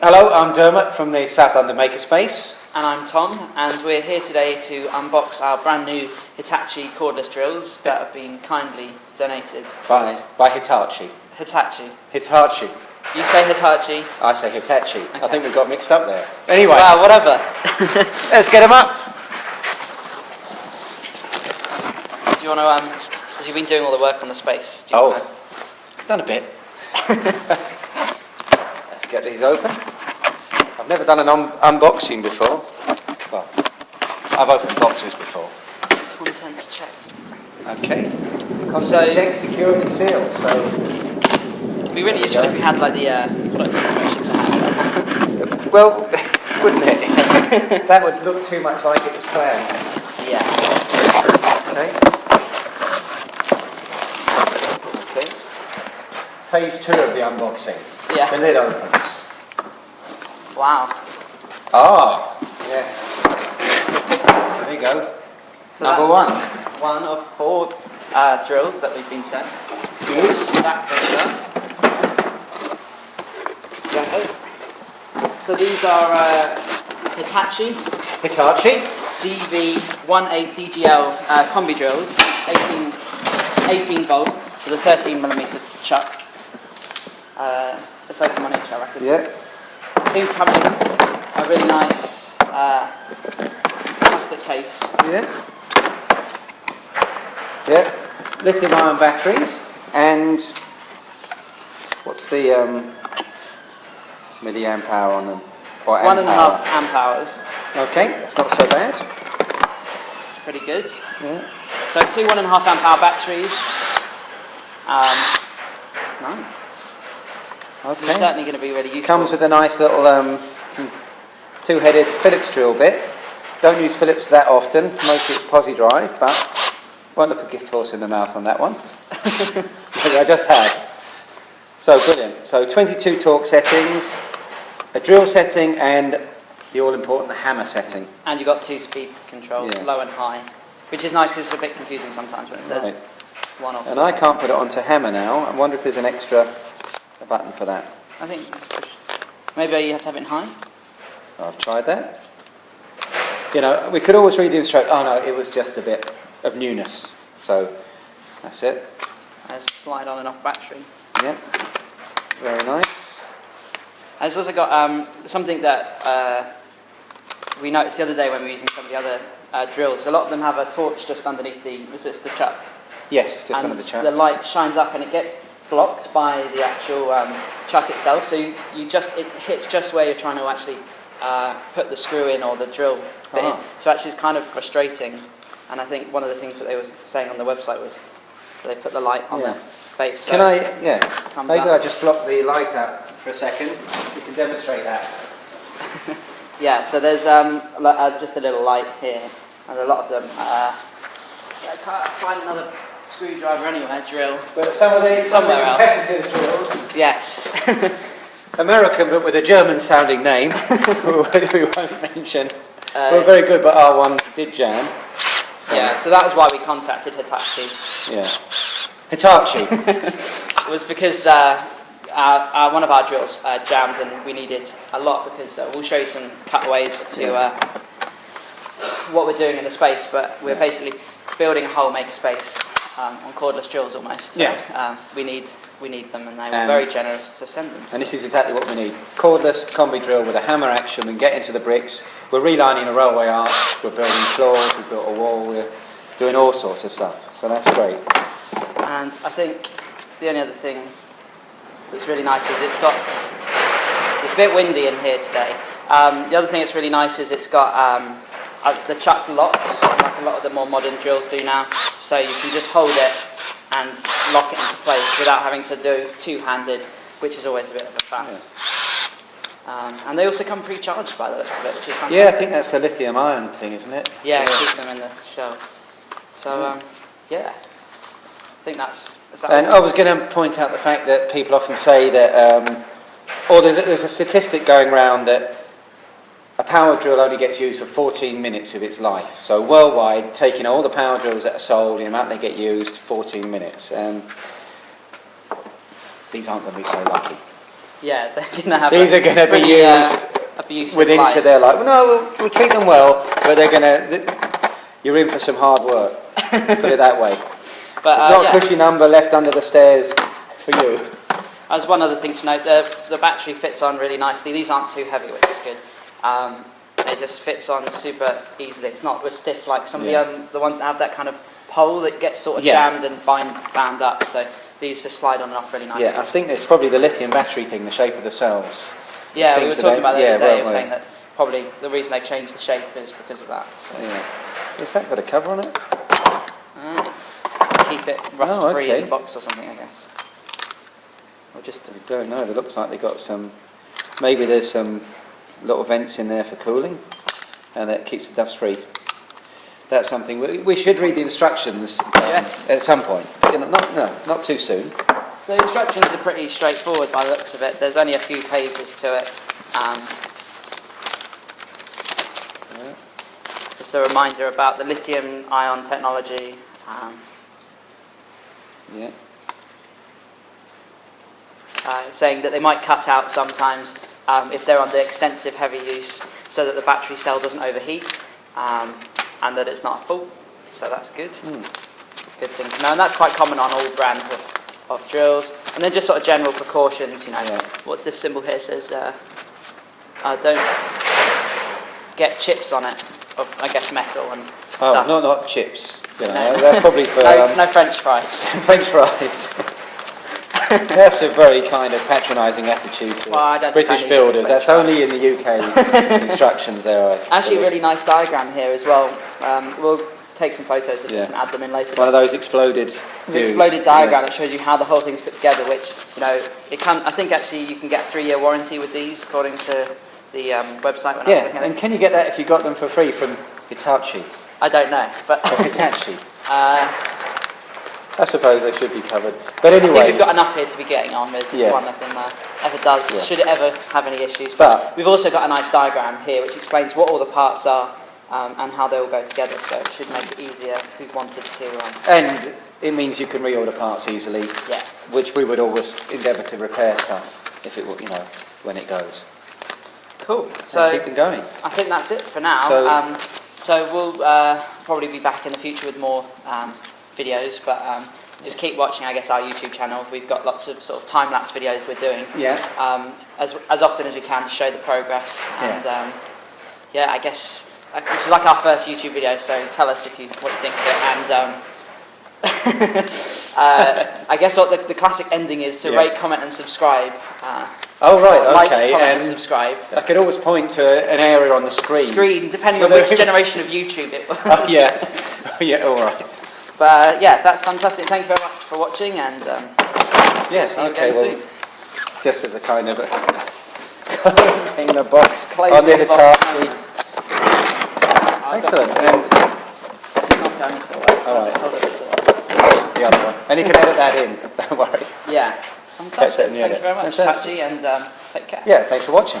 Hello, I'm Dermot from the South London Makerspace. And I'm Tom, and we're here today to unbox our brand new Hitachi cordless drills that have been kindly donated to By, us. by Hitachi. Hitachi. Hitachi. You say Hitachi. I say Hitachi. I think we got mixed up there. Anyway, Well, whatever. let's get them up. Do you want to, um, because you've been doing all the work on the space. Do you Oh. wanna- Done a bit. let's get these open. I've never done an un- unboxing before. Well, I've opened boxes before. Contents check. Okay. Contents So- check, security seal. So It'd be really useful if we had like the uh, product information to hand. Well, wouldn't it? that would look too much like it was planned. Yeah. Okay. Okay. Phase two of the unboxing. The Yeah. lid opens. Wow. Ah, yes. There you go. So Number one. One of four uh, drills that we've been sent. Yes. That goes. So these are uh, Hitachi Hitachi. DV18DGL uh, combi drills, 18, 18 volt with a 13 millimeter chuck. Uh, let's open one each, I reckon. Yeah. Seems to come in a really nice uh, plastic case. Yeah. Yeah. Lithium ion batteries and what's the um, milliamp hour on them? Or One and a half amp hours. Okay, that's not so bad. Pretty good. Yeah. So two one and a half amp hour batteries. Um, nice. Okay. certainly going to be really useful. Comes with a nice little um, two-headed Phillips drill bit. Don't use Phillips that often. Mostly it's Pozidriv, but won't look a gift horse in the mouth on that one. I just had. So brilliant. So 22 torque settings, a drill setting, and the all-important hammer setting. And you've got two speed controls, Yeah. low and high, which is nice. It's a bit confusing sometimes when it says Right. one off. And I can't put it onto hammer now. I wonder if there's an extra a button for that. I think maybe you have to have it in high. I've tried that. You know, we could always read the instruction. Oh no, it was just a bit of newness. So that's it. There's a slide on and off battery. Yep. Very nice. And it's also got um, something that uh, we noticed the other day when we were using some of the other uh, drills. A lot of them have a torch just underneath the resistor chuck. Yes, just and under the chuck. the light shines up and it gets blocked by the actual um, chuck itself. So you, you just it hits just where you're trying to actually uh, put the screw in or the drill bit in. Ah. So actually, it's kind of frustrating. And I think one of the things that they were saying on the website was they put the light on Yeah. the base. So Can I? Yeah. Maybe. I just block the light out for a second. We can demonstrate that. Yeah. So there's um, uh, just a little light here, and a lot of them. Uh, I can't find another screwdriver anywhere. Drill. But some of the some of the Somewhere else. competitors drills, Yes. American but with a German-sounding name, we won't mention, Uh, were very good, but our one did jam. So, Yeah, so that was why we contacted Hitachi. Yeah. Hitachi. It was because uh, our, our, one of our drills uh, jammed and we needed a lot because uh, we'll show you some cutaways to Yeah. uh, what we're doing in the space, but we're Yeah. basically building a whole makerspace um, on cordless drills almost. So, Yeah. um, we need we need them and they were And- very generous to send them. And this is exactly what we need. Cordless combi drill with a hammer action. We can get into the bricks. We're relining a railway arch. We're building floors. We've built a wall. We're doing all sorts of stuff. So that's great. And I think the only other thing that's really nice is it's got, it's a bit windy in here today. Um, the other thing that's really nice is it's got um, uh, the chuck locks, like a lot of the more modern drills do now. So you can just hold it and lock it into place without having to do two-handed, which is always a bit of a faff. Um, and they also come pre-charged by the looks of it, which is fantastic. Yeah, I think that's a lithium ion thing, isn't it? Yeah, keep them in the shell. So, um, yeah, I think that's. That And? I was going to point out the fact that people often say that, um, or there's a, there's a statistic going around that a power drill only gets used for 14 minutes of its life. So worldwide, taking all the power drills that are sold, the amount they get used, 14 minutes. And these aren't going to be so lucky. Yeah, they're going to have. These are going to be uh, used abusive with life. They're like, well, no, we'll, we'll treat them well, but they're going to. You're in for some hard work. Put it that way. But There's uh, not yeah, a cushy number left under the stairs for you. as one other thing to note, the, the battery fits on really nicely. These aren't too heavy, which is good. Um, it just fits on super easily. It's not as stiff like some Yeah. of the, um, the ones that have that kind of pole that gets sort of Yeah. jammed and bind, bound up. So these just slide on and off really nicely. Yeah, I think it's probably the lithium battery thing, the shape of the cells. Yeah, we were talking about that yeah, the other day. were saying that probably the reason they changed the shape is because of that. So Yeah. Has that got a cover on it? uh, keep it rust Oh, free okay. in the box or something, I guess. Or just I don't know. It looks like they got some. Maybe there's some little vents in there for cooling, and that keeps the dust free. That's something we, we should read the instructions um, Yes. at some point. You know, Not no, not too soon. The instructions are pretty straightforward by the looks of it. There's only a few pages to it. Um, Yeah. just a reminder about the lithium ion technology. Um, Yeah. uh, saying that they might cut out sometimes um, if they're under extensive heavy use so that the battery cell doesn't overheat um, and that it's not a fault. So that's good. Hmm. Good thing to know. And that's quite common on all brands of, of drills. And then just sort of general precautions, you know. Yeah. What's this symbol here? It says uh, uh, don't get chips on it of, I guess, metal and Oh, not not chips. You know, No. that's probably for no, um, no French fries. French fries. That's a very kind of patronising attitude to Well, I don't think I British builders. That's only in the UK instructions there. Actually, really nice diagram here as well. Um, we'll take some photos of this and add them in later. One of those exploded. An exploded diagram yeah. that shows you how the whole thing's put together, which, you know, it can, I think actually you can get a three-year warranty with these, according to the um, website when I was Yeah, and can you get that if you got them for free from Hitachi I don't know, but or Hitachi? uh, I suppose they should be covered. But anyway, I think we've got enough here to be getting on with Yeah. one of them uh, ever does, Yeah. should it ever have any issues. But- we've also got a nice diagram here which explains what all the parts are um, and how they all go together, so it should make it easier if we wanted to, um, and it means you can reorder parts easily, yeah. which we would always endeavour to repair some if it, were- you know, when it goes. Cool. So So keep them going. I think that's it for now. So- um, so we'll uh, probably be back in the future with more um, videos, but um, just keep watching, I guess, our YouTube channel. We've got lots of sort of time-lapse videos we're doing Yeah. um, as, as often as we can to show the progress. And um, yeah, I guess uh, this is like our first YouTube video, so tell us if you what you think of it. And um, uh, I guess what the, the classic ending is to Yeah. rate, comment, and subscribe. Uh, Oh right, like, okay. comment, and subscribe. I could always point to an area on the screen. Screen, depending on which generation of YouTube it was. Oh, yeah, yeah. All right. But uh, yeah, that's fantastic. Thank you very much for watching, and um, Yes. Okay. Well, soon. just as a kind of a closing the box Closing on the. Hitachi. Excellent. And This is not going so well. All I'll right. just hold it the other one. And you can edit that in. Don't worry. Yeah, fantastic. Thank you very much, Fantastic. Tachi, and um, take care. Yeah. Thanks for watching.